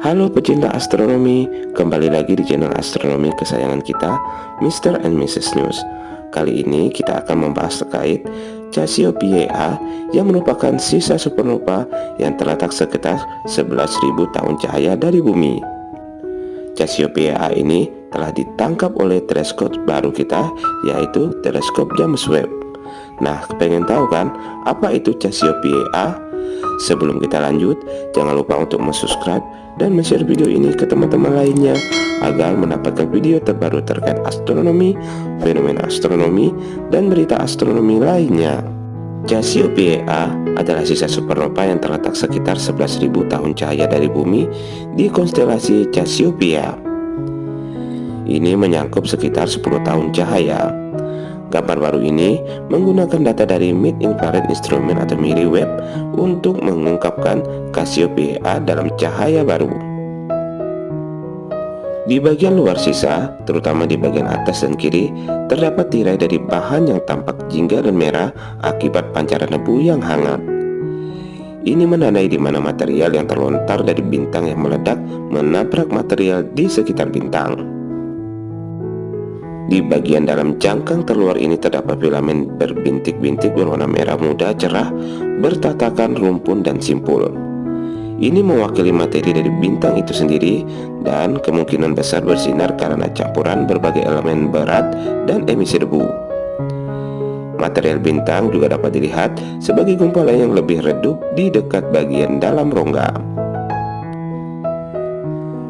Halo pecinta astronomi, kembali lagi di channel astronomi kesayangan kita, Mr. and Mrs. News. Kali ini kita akan membahas terkait Cassiopeia yang merupakan sisa supernova yang terletak sekitar 11.000 tahun cahaya dari bumi. Cassiopeia ini telah ditangkap oleh teleskop baru kita, yaitu teleskop James Webb. Nah, pengen tahu kan apa itu Cassiopeia? Sebelum kita lanjut, jangan lupa untuk subscribe dan share video ini ke teman-teman lainnya agar mendapatkan video terbaru terkait astronomi, fenomena astronomi, dan berita astronomi lainnya. Cassiopeia adalah sisa supernova yang terletak sekitar 11.000 tahun cahaya dari bumi di konstelasi Cassiopeia. Ini menyangkup sekitar 10 tahun cahaya. Gambar baru ini menggunakan data dari Mid Infrared Instrument atau MIRI-Web untuk mengungkapkan Cassiopeia dalam cahaya baru. Di bagian luar sisa, terutama di bagian atas dan kiri, terdapat tirai dari bahan yang tampak jingga dan merah akibat pancaran debu yang hangat. Ini menandai di mana material yang terlontar dari bintang yang meledak menabrak material di sekitar bintang. Di bagian dalam cangkang terluar ini terdapat filamen berbintik-bintik berwarna merah muda cerah, bertatakan rumpun dan simpul. Ini mewakili materi dari bintang itu sendiri dan kemungkinan besar bersinar karena campuran berbagai elemen berat dan emisi debu. Material bintang juga dapat dilihat sebagai gumpalan yang lebih redup di dekat bagian dalam rongga.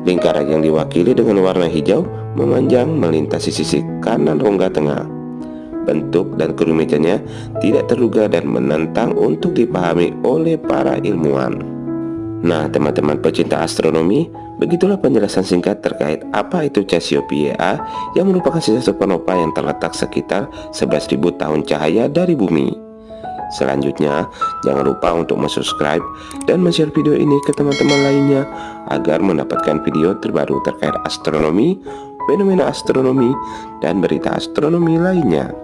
Lingkaran yang diwakili dengan warna hijau memanjang melintasi sisi kanan rongga tengah. Bentuk dan kerumitannya tidak terduga dan menantang untuk dipahami oleh para ilmuwan. Nah, teman-teman pecinta astronomi, begitulah penjelasan singkat terkait apa itu Cassiopeia yang merupakan sisa supernova yang terletak sekitar 11.000 tahun cahaya dari bumi. Selanjutnya, jangan lupa untuk subscribe dan share video ini ke teman-teman lainnya agar mendapatkan video terbaru terkait astronomi, fenomena astronomi, dan berita astronomi lainnya.